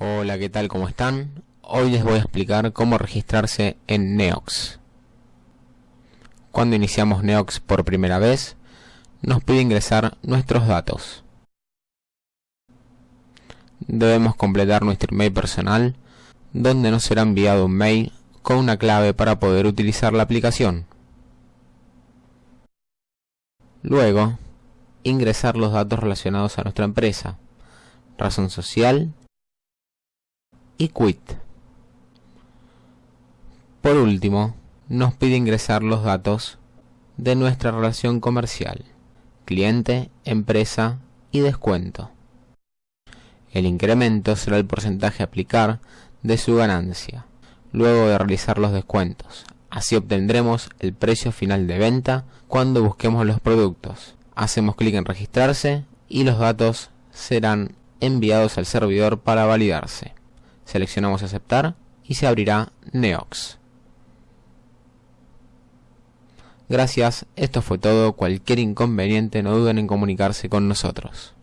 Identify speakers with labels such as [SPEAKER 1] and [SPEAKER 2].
[SPEAKER 1] Hola, ¿qué tal? ¿Cómo están? Hoy les voy a explicar cómo registrarse en Neox. Cuando iniciamos Neox por primera vez, nos pide ingresar nuestros datos. Debemos completar nuestro email personal, donde nos será enviado un mail con una clave para poder utilizar la aplicación. Luego, ingresar los datos relacionados a nuestra empresa, razón social y quit. Por último, nos pide ingresar los datos de nuestra relación comercial, cliente, empresa y descuento. El incremento será el porcentaje a aplicar de su ganancia, luego de realizar los descuentos. Así obtendremos el precio final de venta cuando busquemos los productos. Hacemos clic en registrarse y los datos serán enviados al servidor para validarse. Seleccionamos aceptar y se abrirá Neox. Gracias, esto fue todo, cualquier inconveniente no duden en comunicarse con nosotros.